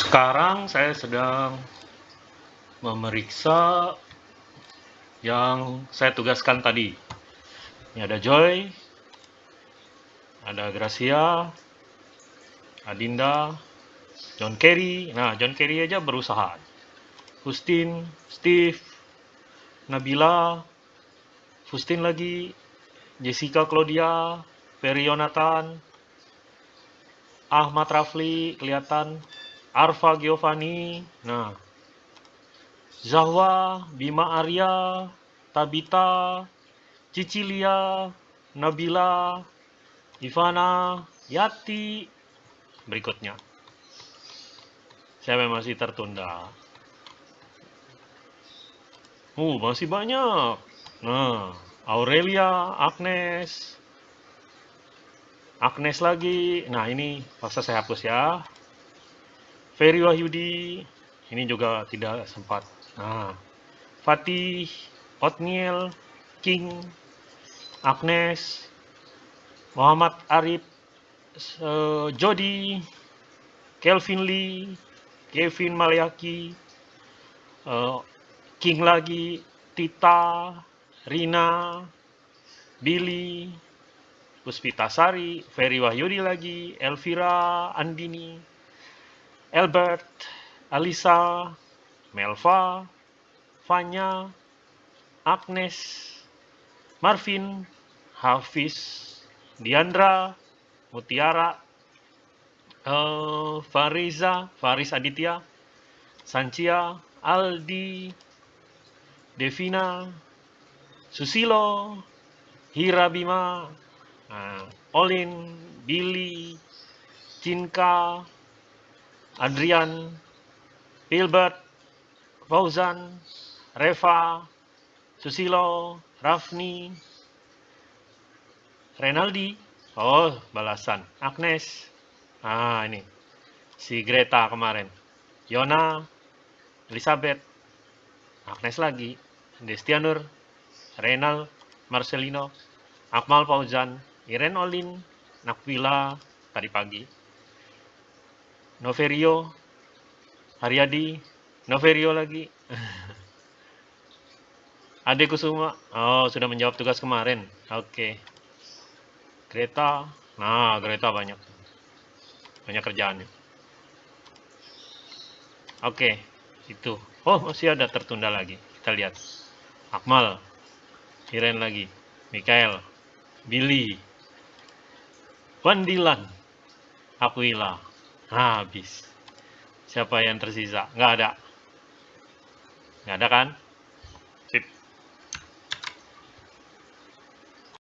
Sekarang saya sedang memeriksa yang saya tugaskan tadi. Ini ada Joy, ada Gracia, Adinda, John Kerry. Nah, John Kerry aja berusaha. Justin, Steve, Nabila, Justin lagi, Jessica Claudia, Ferry Yonatan, Ahmad Rafli kelihatan, Arfa Giovanni, nah, Zahwa, Bima Arya, Tabita, Cicilia, Nabila, Ivana, Yati, berikutnya. Saya masih tertunda? Uh, masih banyak. Nah, Aurelia, Agnes, Agnes lagi. Nah, ini paksa saya hapus ya. Ferry Wahyudi, ini juga tidak sempat. Nah, Fatih, Otniel, King, Agnes, Muhammad Arif, uh, Jody, Kelvin Lee, Kevin Malayaki, uh, King lagi, Tita, Rina, Billy, Puspita Sari, Ferry Wahyudi lagi, Elvira, Andini, Albert, Alisa, Melva, Fanya, Agnes, Marvin, Hafiz, Diandra, Mutiara, uh, Fariza, Faris Aditya, Sancia, Aldi, Devina, Susilo, Hira Bima, uh, Olin, Billy, Cinka, Adrian, Hilbert, Fauzan, Reva, Susilo, Rafni, Renaldi, oh balasan, Agnes, ah ini, si Greta kemarin, Yona, Elizabeth, Agnes lagi, Destianur, Renal, Marcelino, Akmal Fauzan, Iren Olin, Nakvila, tadi pagi, Noverio, Haryadi, Noverio lagi, Ade Kusuma, oh sudah menjawab tugas kemarin, oke, okay. Greta, nah Greta banyak, banyak kerjaannya, oke, okay. itu, oh masih ada tertunda lagi, kita lihat, Akmal, Iren lagi, Mikael, Billy, Wandilan, Aquila, habis. Siapa yang tersisa? Nggak ada. Nggak ada kan?